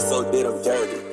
so did him dirty.